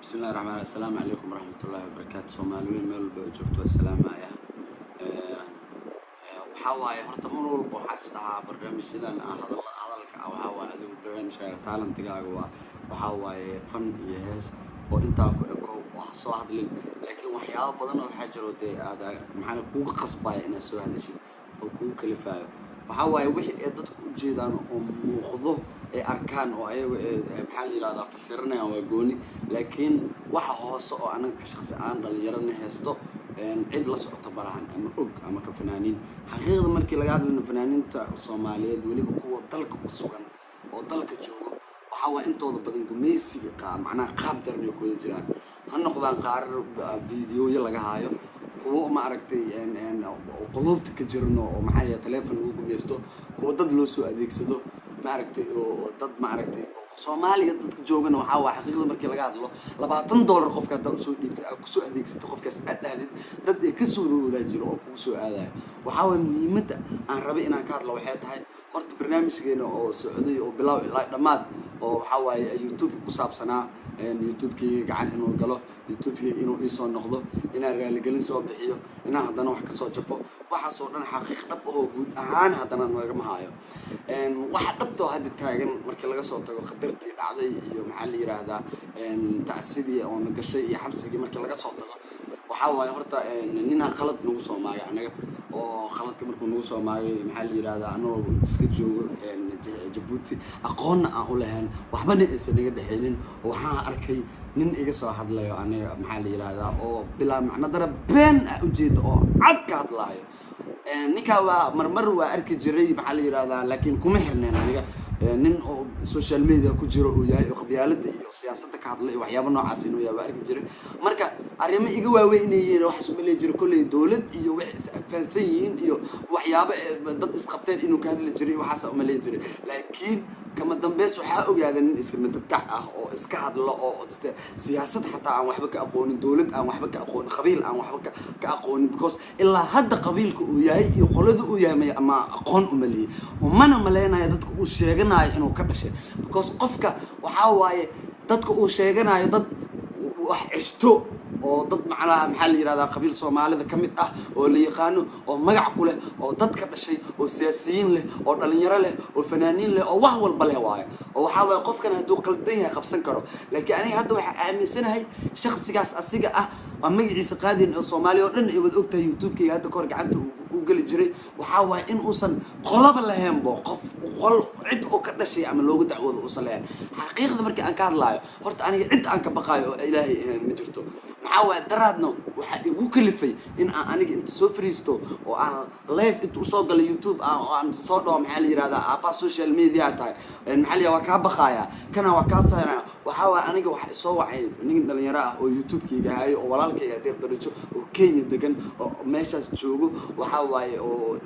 bismillahi raxmaan assalaamu calaykum waraxmatullaahi wabarakaatu soomaaliweyn meel walba oo joogto assalaamaya waxaa waaye horta mar walba waxaa is dhahaa barnaamijyadan ah hadal hadalka ah waxaa waaye adigu barnaamijkaaga taalantigaaga waa waxaa waaye fan iyo hees oo intaa ku eko ha soo hadlin. Laakiin waxyaabo badan oo waxaa jiro dee aad maxaana kuuga qasbaya inaad soo hadashid oo kugu kalifaayo. Waxaa waaye wixii ay dadku u jeedaan oo muuqdo ay arkaan oo ayaga maxaa la yidhahdaa fasiranayaan waa gooni. Laakiin waxa hoose oo anaga shaqsi aan dhalinyarana haysto cid la socoto malahan ama og ama ka fanaaniin xaqiiqda markii laga hadlayno fanaaniinta soomaaliyeed weliba kuwa dalka ku sugan oo dalka joogo waxaa waa intooda badan gumaysiga qa macnaha qaab daran ay ku jiraan. Ha noqdaan qaar videoyo laga haayo. Kuwo ma aragtay quluubta ka jirno oo maxaa la teleefon lagu gumaysto kuwa dad loo soo adeegsado ma aragtay oo dad ma aragtay soomaaliya dadka joogana waxaa waa xaqiiqda markii laga hadlo labaatan dollar qofka haddaa u soo dhiibtay aad ku soo adeegsatay qofkaas aad dhahdid dad ay ka soo roodaa jiro oo kugu soo aadaya. Waxaa waaya muhiimadda aan rabay inaan ka hadlo waxay tahay horta barnaamijkeena oo socday oo bilaaw ilaa dhammaad oo waxaa waaye youtube ku saabsanaa youtube-keyga gacan inuu galo youtube-keyga inuu iisoo noqdo inaan raaligelin soo bixiyo inaan haddana wax ka soo jafo waxaasoo dhan xaqiiq dhab oo guud ahaan haddana nagama haayo waxa dhabtoo hadda taagan markii laga soo tago khatartii dhacday iyo maxaa la yiraahdaa tacsidii oo na gashay iyo xabsigii markii laga soo tago waxaa waaye horta ninaa qalad nagu soo maagay anaga oo qaladka markuu nagu soo maagay maxaa la yirahdaa anagoo iska joogo jabuuti aqoonna aan u lahayn waxbana aysan naga dhexeynin oo waxaan arkay nin iga soo hadlayo aniga maxaa la yirahdaa oo bilaa macno dara been ah ujeeda oo cad ka hadlaayo ninkaa waa marmar waa arki jiray maxaa la yirahdaa laakiin kuma xirneen aniga. Nin oo social media ku jiro uu yahay oo qabyaalada iyo siyaasadda ka hadla iyo waxyaaba noocaas inuu yahay waa arki jiray. Marka arrimo iga waaweyn inay yihiin waxaas uma leey jiro kolley dowlad iyo wax is afaansan yihiin iyo waxyaabo dad isqabteen inuu ka hadli jiray waxaasa uma jiray. Laakiin kama dambeys waxaa ogaada nin iska madadac ah oo iska hadlo oo siyaasad xataa aan waxba ka aqoonin dowlad aan waxba ka aqoonin qabiil aan waxba ka aqoonin because ilaa hadda qabiilka uu yahay iyo qolada uu yahay ama aqoon uma leeyay umana maleynayo dadka uu sheeganayo inuu ka dhashay because qofka waxaa waaye dadka uu sheeganayo dad wax cisto oo dad macnaha maxaa la yirahdaa qabiil soomaalida ka mid ah oo la yaqaano oo magac ku leh oo dad ka dhashay oo siyaasiyiin leh oo dhalinyaro leh oo fanaaniin leh oo wax walba leh waayo. Oo waxaa waaye qofkan hadduu qaldan yahay qabsan karo. Laakiin aniga hadda waxaa aaminsanahay shaksigaas asiga ah waa magaciisa qaadin oo soomaaliya oo dhan ay wada ogtahay youtube-kayga. Hadda kahor gacanta u geli jiray. Waxaa waaye in uusan qolaba lahaynbo qof qol cid oo ka dhashay ama looga dacwoodo uusan lahayn. Xaqiiqda markii aan ka hadlaayo horta aniga cid aan ka baqaayo oo ilaahay ma jirto. Maxaa waaye daraadna waxaa igu kalifay in aan aniga inta soo fariisto oo aan live inta u soo galo youtube ah oo aan soo dhaho maxaa la yirahdaa aabaa social media tahay. Maxaa la waa kaa baqaaya. Kana waa kaa saynaya waxaa waaye aniga waxa isoo wacay nin dhalinyaro ah oo youtube-kayga hayo oo walaalkayga adeer darajo oo kenya degan oo meeshaas joogo. Waxaa waaye oo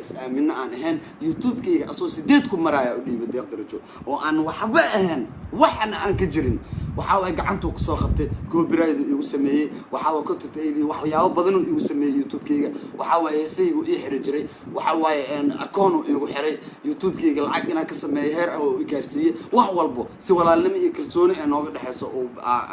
is-aamino aan ahayn youtube-kayga asoo sideed ku maraya u dhiiba deeq darajo oo aan waxba ahayn waxna aan ka jirin. Waxaa waaye gacantuu ku soo qabtay copyright igu sameeyey waxaa waa content waxyaabo badanuu igu sameeyey youtube-kayga. Waxaa waaye heesaygu ii xiri jiray waxaa waaye akoonu igu xiray. Youtube-kayga lacag inaan ka sameeyo heer ah oo i gaarsiiyey wax walbo si walaalnimo iyo kalsooni ee nooga dhexeyso oo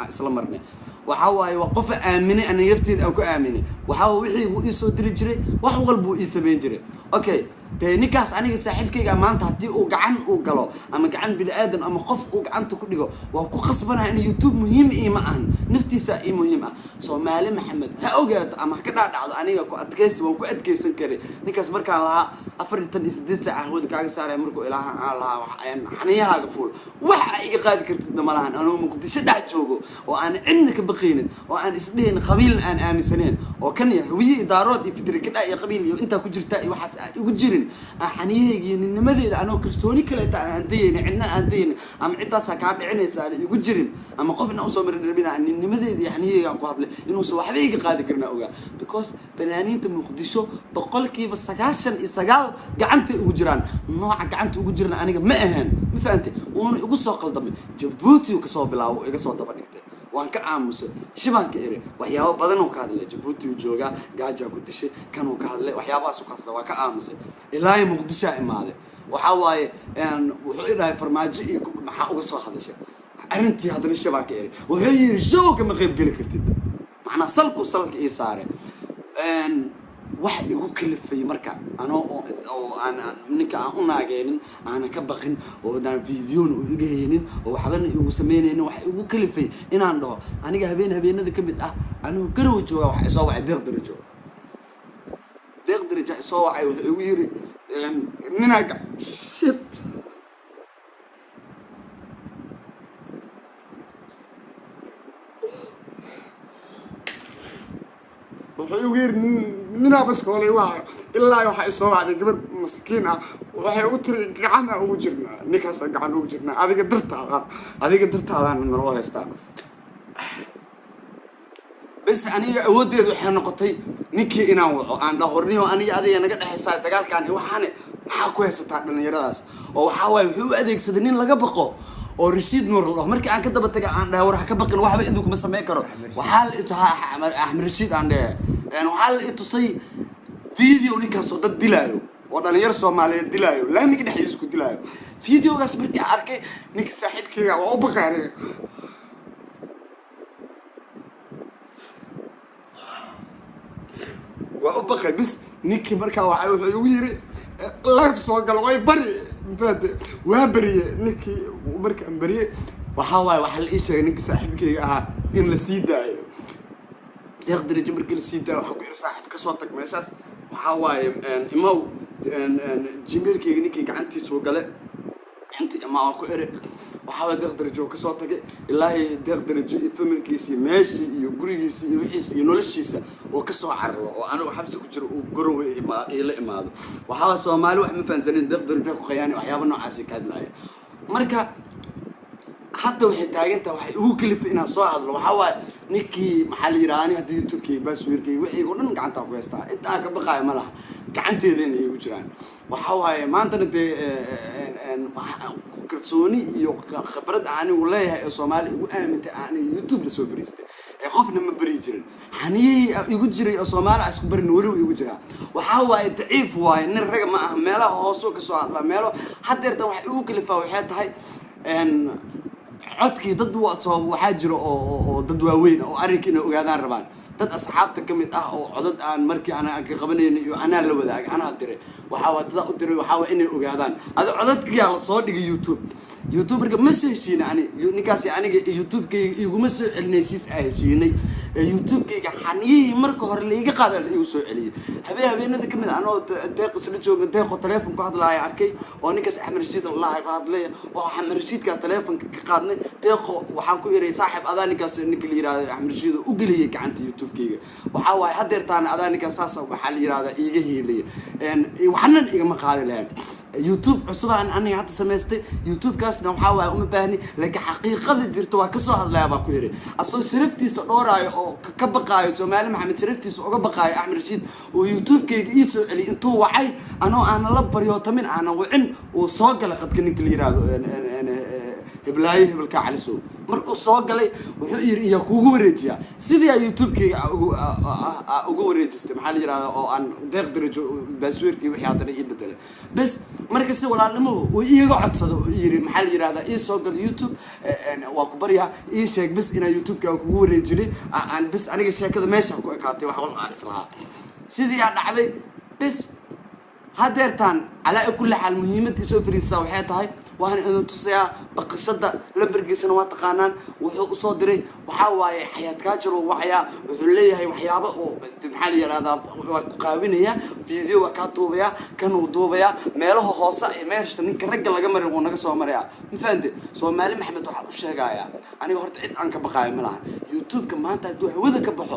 isla marnay waxaa waaye waa qofa aaminay ana nafteeda aan ku aaminay waxaa wixii uu ii soo diri jiray wax walbuu ii samayn jiray. Okay dee ninkaas aniga saaxiibkayga maanta haddii uu gacan uu galo ama gacan bini aadan ama qof uu gacanta ku dhigo waa ku khasbanaya in youtube muhiim iima ahan. Naftiisa ii muhiim ah. Soomaali maxamed ha ogaato ama ha ka dhaadhacdo aniga ku adkaysi waan ku adkaysan karay ninkaas markaan lahaa afar iyo tan iyo sideed saac hawada kaaga saaraya markuu ilaaha aan lahaa xaniyahaaga fuul. Wax a iga qaadi kartidna ma lahan. Muqdisho dhex joogo oo aan cidna ka baqaynin oo aan isdhehayn qabiilna aan aaminsaneyn oo kan ya hawiye iyo daarood iyo fitri kadha iyo qabiil iyo intaa ku jirta iyo waxaas aan igu jirin aan xaniyahayga iyo ninnimadeeda anoo kalsooni kaleeta aan dayaynin cidna aan dayaynin ama ciddaasaa kaa dhicinaysa aan igu jirin ama qofna u soo marin rabin aan ninnimadeeda iyo xaniyahayga aan ku hadlay inuusan waxba iga qaadi karin ogaa. Because fanaaniinta muqdisho boqolkiiba sagaashan iyo sagaal gacantay ugu jiraan. Nooca gacanta ugu jirana aniga ma ahaan ma fahantay wuuna igu soo qaldamay. Jabuuti ka soo bilaabo iga soo daba dhigtay waan ka aamusay. Shibaanka ere waxyaabo badan oo ka hadlay. Jabuuti uu joogaa gaajaa ku dishay kanuu ka hadlay. Waxyaabahaas u ka hadlay waa ka aamusay. Ilaahay muqdishaa imaaday. Waxaa waaye wuxuu i dhahay farmaajo iyo maxaa uga soo hadashay? Arrintii haddana shabaa ka eray wuxuu yidhi show kama qayb geli kartid. Macnaa salku salka ii saare wax igu kalifay marka. Anoo oo ninka aan u naageenin aanan ka baqin oo aan videona u iga haynin oo waxbana igu samaynaynin wax igu kalifay inaan dhaho. Aniga habeen habeenada ka mid ah anuu garow jooga waxa isoo wacay deeq darajo deeq daraja isoo wacay wuxuu igu yiri ninaa shit. Wuxuu igu yiri ninaa baskoolay waa ilaa waxaa isoo wacday gabadh maskiin ah waxay u tiri gacan aan ugu jirnaa ninkaasa gacan ugu jirnaa adiga dartaada adiga dartaadaan naloo haystaa bes aniga awooddeedu waxay noqotay ninkii inaan waco aan dhahorniyo aniga adiga naga dhexaysaa dagaalkaan waxaane maxaa ku haysataa dhallinyaradaas oo waxaa waaye wuxuu u adeegsaday nin laga baqo oo rashiid nuur la dhaho markii aan ka daba taga aan dhahay war ha ka baqin waxba idinku ma samayn karo waxaa la axmed rashiid aan dhehe waxaa la itusay video ninkaasoo dad dilaayo oo dhalinyaro soomaaliyeed dilaayo laamiga dhexdiisa ku dilaayo videogaas markii arkay ninka saaxiibkeyga waa u baqay waa u baqay bis ninkii markaa waa wuxuu igu yiri life soo galo way bari mafahante waa beriye ninkii markaan beriye waxaa waaye waxaa la ii sheegay ninka saaxiibkeyga ahaa in la sii daayo deeq darajo markii la sii daayo waxaa ku yiri saaxiib ka soo tag meeshaas waxaa waaye imaw jimeelkeyga ninkii gacantiisuu gale inta imaa ku ere waxaa waaye deeq darajo ka soo tagay ilaahay deeq darajo iyo familkiisa meeshii iyo gurigiisa iyo wixiisa iyo noloshiisa oo ka soo cararo oo anigu xabsi ku jiro uu garowe ila imaado waxaa waaye soomaali wax ma fahansanin deeq darajo ku khayaani waxyaaba noocaasi ka hadlaaya marka hadda waxay taagantaha waxay ugu kalifay inaan soo hadlo waxaa waaye ninkii maxaa la yidhaha ani hadda youtubekay baaswiirkay wixii oo dhan gacantaa ku haystaa intaa ka baqaaya ma laha. Gacanteedana igu jiraan. Waxaa waaye maantana dee kalsooni iyo khibrad anigu leeyahay ee soomaali igu aamintay aanay youtube la soo fariistay. Ee qofna ma beri jirin. Xaniyey igu jiray oo soomaali a isku barin weliba igu jiraa. Waxaa waaye daciif waaye nin raga ma aha meelaha hoosuu ka soo hadlaa meelo haddeertan waxay igu kalifaa waxay tahay codkii dad waxaa jira oo dad waaweyn oo arrinka inay ogaadaan rabaan. Dad asxaabta ka mid ah oo codad aan markii aan ka qabanayna iyo anaa la wadaagay anaa diray waxaa dadaa u diray waxaa inay ogaadaan. Adi codadkiyaa la soo dhigay youtube. Youtube marka ma soo heshiina ani ninkaasi aniga youtubekayga iguma soo celinaysiis aa heshiinay youtubekayga xaniyihii marka hore laiga qaada la igu soo celiyay. Habeen habeenada ka mid a anoo deeq isla joogna deeqoo teleefon ku hadlaaya arkay oo ninkaas axmed rashiid allaha ka hadlaya oo axmed rashiidkaa teleefonka ka qaadnay deeqo waxaan ku iray saaxib adaa ninkaas ninka la yiraahdo axmed rashiid oo u geliyay gacanta youtubekayga. Waxaa waaye haddeertaana adaa ninkaas saasa waxaa la yirahdaa iiga hiilaya waxnan igama qaadi lahayn youtube cusubaan aniga hadda samaystay youtubekaasna waxaa waaye uma baahni laakiin xaqiiqada jirta waa ka soo hadlaya ku yiri. Asagoo saraftiisa dhooraayo oo ka baqaayo soomaali maxamed saraftiisa uga baqaayo axmed rashiid oo youtubekayga ii soo celiyay intuu wacay anoo aanan la baryootamin aanan wicin uu soo galay qadka ninka la yiraahdo heblaayo hebelkaa calisow. Markuu soo galay wuxuu yiri iyaa kuugu wareejiyaa. Sidii aa youtubekayga uga wareejistay maxaa la yirahdaa oo aan deeq darajo baasweerkii wixii haddana ii bedelay bes marka si walaalnimo uu iiga codsado yiri maxaa la yirahdaa ii soo gal youtube waa ku baryaa ii sheeg bes inaa youtubekaaga kugu wareejinay aan bes aniga sheekada meesha ku ekaatay wax walba aan islahaa. Sidii aa dhacday bes haddeertaan calaa kulli xaal muhiimadda isoo fariisaa waxay tahay waana idin tusayaa baqashada lambargiisana waa taqaanaan. Wuxuu u soo diray waxaa waaye xayaad kaajar uu wacayaa wuxuu leeyahay waxyaabo oo maxaa la yidhahdaa waa ku qaabinayaa video waa kaa duubayaa kanuu duubayaa meelaha hoose ee meesha ninka ragga laga marin wuu naga soo marayaa ma fahante soomaali maxamed waxaa u sheegayaa aniga horta cid aan ka baqaayo ma lahan youtubeka maanta hadduu hawada ka baxo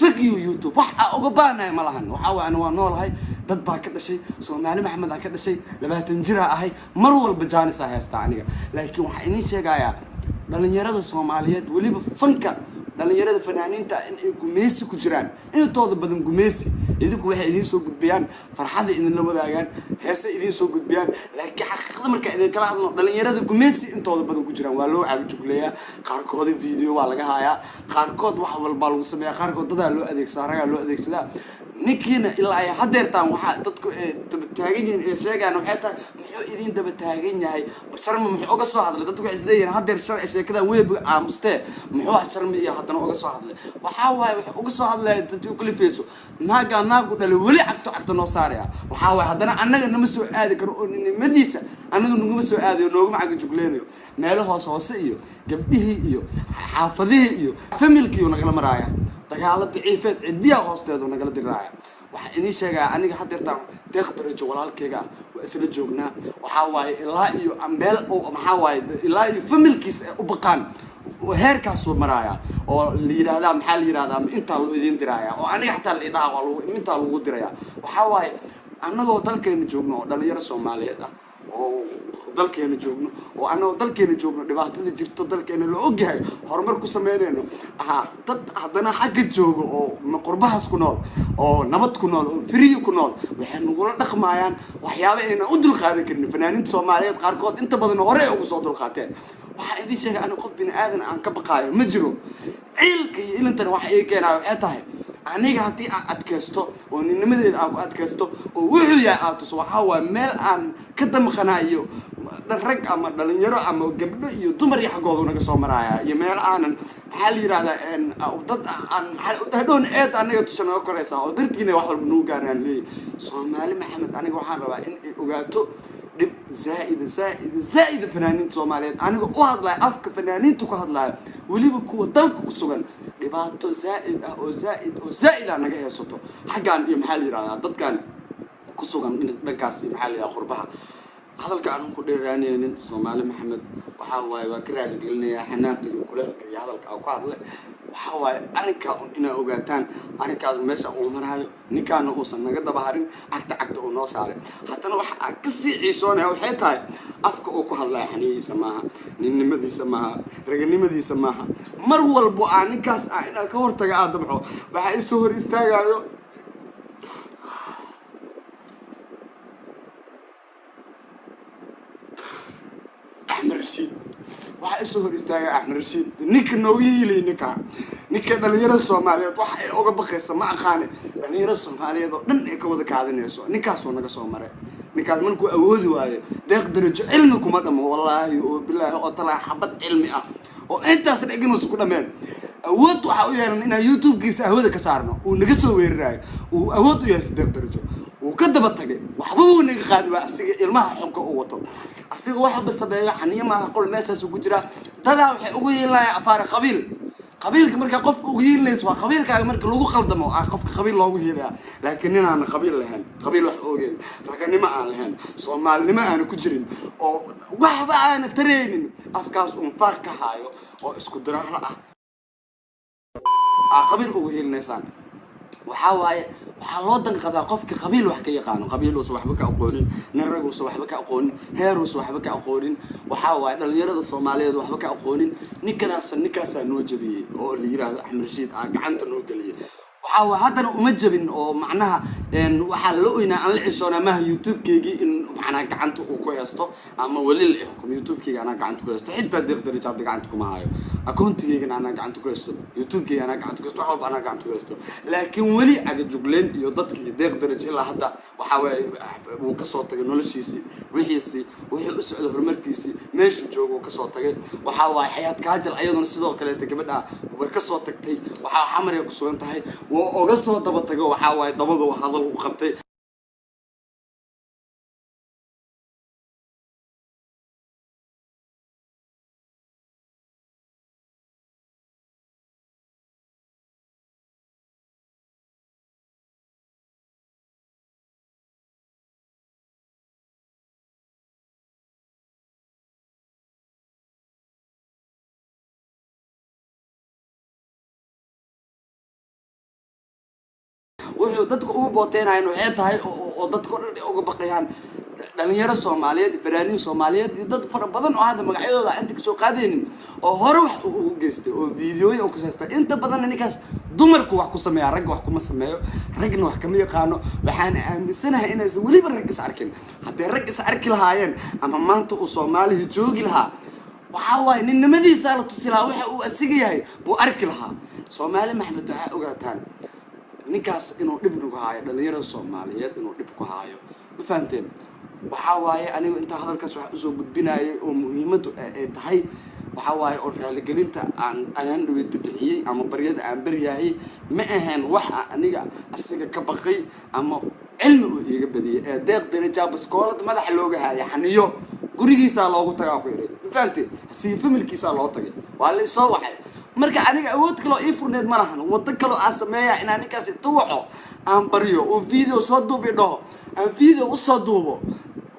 fagiyo youtube. Wax aa uga baanahay ma lahan. Waxaa waay ani waa noolahay dad baa ka dhashay. Soomaali maxamed aan ka dhashay. Labaatan jiraa ahay. Mar walba jaanis aa haystaa aniga. Laakiin waxaa idiin sheegayaa dhalinyarada soomaaliyeed weliba fanka dhalinyarada fanaaniinta in ay gumeysi ku jiraan. Intooda badan gumeysi idinku waxay idiin soo gudbiyaan farxadda idinla wadaagaan heese idiin soo gudbiyaan laakiin xaqiiqada markaa idinkala hadlo dhalinyarada gumeysi intooda badan ku jiraan. Waa loo caagijugleeyaa qaarkooda video waa laga hayaa qaarkood wax walbaa lagu sameeyaa qaarkood dadaa loo adeegsadaa ragaa loo adeegsadaa ninkiina ilaa ay hadeertaan waxaa dadku ee daba taagan yihiin ee sheegaan waxay tahay muxuu idin daba taagan yahay? Sharmi muxuu uga soo hadlay dadku waxay isleeyihiin hadeer sharci sheekadan weeb aamustee. Muxuu sharmi iyo haddana uga soo hadlay. Waxaa waaye wuxuu uga soo hadlaya dadkii ukalifeyso naagaa naagu dhalay weli cagto cagto noo saaraya waxaa waaye haddana annaga nama soo aadi karo oo nimadiisa annaga naguma soo aadayo nooguma caga jugleynayo meelo hoos hoose iyo gabdhihii iyo xaafadihii iyo familkii nagala maraaya dagaalo daciifeed cidiyaa hoosteedu nagala diraaya waxaa inii sheegaa aniga hadeertaan deeq darajo walaalkeyga ah waa isla joognaa. Waxaa waaye ilaa iyo meel maxaa waaye ilaa iyo familkiis ay u baqaan. Heerkaasuu maraaya oo la yidhaahdaa maxaa la yidhahdaa intaa loo idin diraaya oo aniga xataa la idhaha waa intaa lagu diraya waxaa waaye annagoo dalkeena joogno oo dhalinyaro soomaaliyeed ah oo dalkeena joogno oo annagoo dalkeena joogno dhibaatada jirto dalkeena la ogyahay horumar ku sameynayno ahaa dad haddana xagga jooga oo qurbahaas ku nool oo nabad ku nool oo firiyi ku nool waxay nagula dhaqmayaan waxyaaba aynan u dulqaadan karin. Fanaaniinta soomaaliyeed qaarkood inta badan hore ugu soo dulqaateen. Waxaa idin sheegay aniga qof bini aadan aan ka baqaayo ma jiro. Ciilka iyo ilintan waxa ii keenayo waxay tahay aniga haddii aan adkaysto oo ninnimadeeda aan ku adkaysto oo wuxuu yahay aad tuso waxaa waaye meel aan ka damqanayo rag ama dhalinyaro ama gabdho iyo dumar iyo xaggooda naga soo maraaya iyo meel aanan maxaa la yidhahdaa dad aan hadhown eed anaga tusha naga koraysa oo dartiina wax walba nagu gaaraan leeyahy soomaali maxamed aniga waxaan rabaa in ay ogaato dhib zaaida zaaida zaaida fanaaniinta soomaaliyeed. Aniga u hadlaya afka fanaaniinta ku hadlaya weliba kuwa dalka ku sugan dhibaato zaaid ah oo zaaid oo zaaid ah naga heesato. Xaggaan iyo maxaa la yidhahdaa dadkan ku sugan dhankaas iyo maxaa la yidhahdaa qurbaha. Hadalka aanan ku dheeraanaynin soomaali maxamed waxaa waaye waa ka raaligelinayaa xanaaqta iyo kuleelka iyo hadalka aan ku hadle waxaa waaye arrinkaa un inaa ogaataan arrinkaas meesha uu maraayo ninkaana uusan naga daba harin cagta cagta uu noo saaray. Haddana waxa aan ka sii ciisoonaya waxay tahay afka uu ku hadlaya xaniyihiisa maaha ninnimadiisa maaha raganimadiisa maaha. Mar walbo aa ninkaas ah inaa ka hortaga aa damco waxaa isoo hor istaagayo axmed rashiid isoo hor istaaga axmed rashiid ninka nooga hiilay ninkaa ninka. Dhalinyarada soomaaliyeed waxa ay oga baqaysa ma aqaane dhalinyarada soomaaliyeed oo dhan ay ka wada kaadinayso. Ninkaasoo naga soo maray ninkaas markuu awoodi waayo deeq darajo cilmi kuma dhamo wallaahi oo bilaahi oo talaa xabad cilmi ah. Oo intaas dhegnusu ku dhameen awood waxaa u yeelan inaan youtube-kiisa ahwada ka saarno. Uu naga soo weeraraayo. Uu awood u yahay deeq darajo wuu ka daba tagay waxba wuu naga qaadi waa asiga ilmaha xunka uu wato. Asiga waxba sameeyo xaniyo maaha qol meeshaasuu ku jiraa dadaa waxay ugu yeelanaya afaare qabiil. Qabiilka markaa qofka ugu hiilinaysa waa qabiilkaaga marka lagu qaldamo ah qofka qabiil loogu hiilaya laakiin nin aan qabiil lahayn qabiil wax ogeyn raganimo aan lahayn soomaalinimo aana ku jirin oo waxba aana taraynin afkaas uun faar ka haayo oo isku diraahlo ah. Aa qabiil ugu hiilinaysaan waxaa waaye waxaa loo danqadaa qofka qabiil wax ka yaqaano. Qabiiluusa waxba ka aqoonin nin raguusa waxba ka aqoonin heeruusa waxba ka aqoonin. Waxaa waaye dhalinyarada soomaaliyeed waxba ka aqoonin. Ninkanaasa ninkaasaa noo jabiyey oo la yiraahdo axmed rashiid aa gacanta noo geliyay waxaa waa haddana uma jabin oo macnaha waxaa la oynaa aan la cishoonaa maaha youtube-keygii in macnaha gacanta uu ku heesto ama weli la xukumo youtube-keyga anaa gacanta ku heesto xitaa deeq darajo hadda gacanta kuma hayo. Akoontigeygana anaa gacanta ku heesto youtube-keyga anaa gacanta ku heesto wax walba anaa gacanta ku heesto laakiin weli agajugleyn iyo dadkii deeq darajo ilaa hadda waxaa waaye wuu ka soo tagay noloshiisii wixiisii wixii u socda horumarkiisii meeshuu jooga uu ka soo tagay. Waxaa waaye xayaad kaajal ayaduna sidoo kaleeta gabadha way ka soo tagtay. Waxaa xamaray ku sugan tahay. Waa oga soo daba tago waxaa waaye dabadu hadal u qabtay dadka ugu booteynayan waxay tahay oo dadka dhan ay uga baqayaan. Dhalinyaro soomaaliyeed fanaaniin soomaaliyeed iyo dad fara badan oo hadda magacyadooda inta ka soo qaadaynin oo hore wax ugu geystay oo videoya u kasaystay inta badanna ninkaas dumarku wax ku sameeya ragga wax kuma sameeyo ragna wax kama yaqaano. Waxaan aaminsanahay inaysan weliba rag is arkin. Hadday rag is arki lahaayeen ama maanta uu soomaalihi joogi lahaa waxaa waaye ninnimadiisaa la tusi lahaa waxa uu asiga yahay buu arki lahaa. Soomaali maxmed waxaa ogaataan ninkaas inuu dhib nagu haayo dhalinyarada soomaaliyeed inuu dhib ku haayo. Ma fahanteen? Waxaa waaye aniga intaa hadalkaas wax u soo gudbinayay oo muhiimadu ay tahay waxaa waaye oo raaligelinta aan ayaan dhaweyta bixiyey ama baryada aan baryayay ma ahayn waxa aniga asiga ka baqay ama cilmi uu iiga badiyay. Ee deeq darajaa baskoolad madaxa looga haaya xaniyo. Gurigiisaa loogu tagaa ku iray ma fahamtee sii familkiisaa loo tagay waa la isoo wacay marka aniga awood kaloo ii furneed ma lahan. Waddo kaloo aan sameeya inaan ninkaas inta waco aan baryo oo video soo duub i dhaho aan video u soo duubo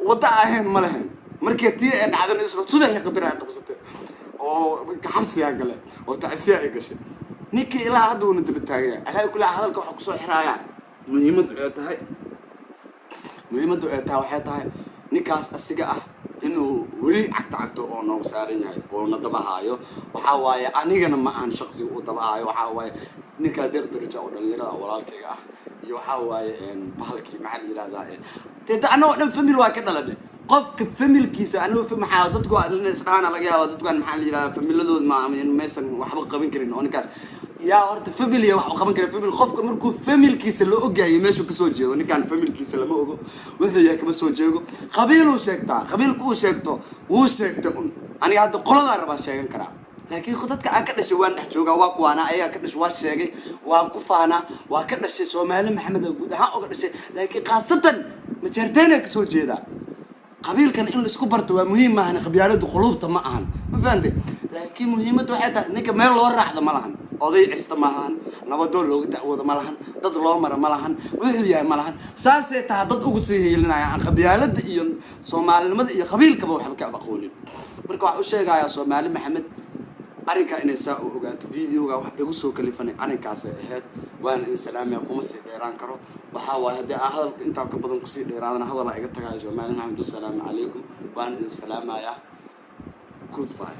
waddo ahayn ma lahayn markii tii ee dhacdan subaxii qadar ay qabsatay oo xabsigaa gale oo tacsiya ay gashay. Ninkii ilaa hadda uuna daba taagaya alaa hadalka waxaa ku soo xiraaya muhiimaddu ay tahay. Muhiimaddu ay tahay waxay tahay ninkaas asiga ah inuu weli cagta cagto oo noogu saaran yahay oo na dabahaayo. Waxaa waaye anigana ma ahan shaqsiga uu dabahaayo. Waxaa waaye ninkaa deeq daraja oo dhalinyarada walaalkayga ah. Iyo waxaa waaye bahalkii maxaa la yihahdaa dee annagoo dhan famil waa ka dhalane qofka familkiisa anigo maxaa dadku isdhaana laga yaaba dadkan maxaa la yihahdaa familadood ma maysan waxba qaban karin oo ninkaas yaa horta familiya wax qaban kara famil qofka markuu familkiisa la ogyahay meeshuu ka soo jeedo ninkaan familkiisa lama ogo. Wuxuu yahay kama soo jeego. Qabiiluu sheegtaa qabiilku uu sheegto wuu sheegta un. Aniga hadda qoladaa rabaa sheegan karaa. Laakiin dadka aan ka dhashay waan dhex joogaa waa kuwaana ayagaa ka dhashay waa sheegay waan ku faanaa waa ka dhashay soomaali maxamed oo guud ahaan oga dhashay. Laakiin khaasatan majeerteena ka soo jeedaa. Qabiilkan in la isku barto waa muhiim maahan qabyaaladu quluubta ma ahan. Ma fahante laakiin muhiimadda waxay tahay ninka meel loo raacdo ma lahan oday cista ma lahan nabadoon looga dacwoodo ma lahan dad loo mara ma lahan wuxuu yahay ma lahan. Saasay tahay dad ugu sii hiilinaya aan qabyaalada iyo soomaalinimada iyo qabiilkaba waxba ka aqoonin. Marka waxaa u sheegayaa soomaali maxamed arrinkaa inay saa u ogaato videoga wax igu soo kalifanay arrinkaasay ahayd waana idin salaamaya kuma sii dheeraan karo. Waxaa waaye haddii aa hadalka intaa ka badan ku sii dheeraadana hadalaa iga tagayo soomaali maxamed wasalaamu calaykum waana idin salaamayaa goodbye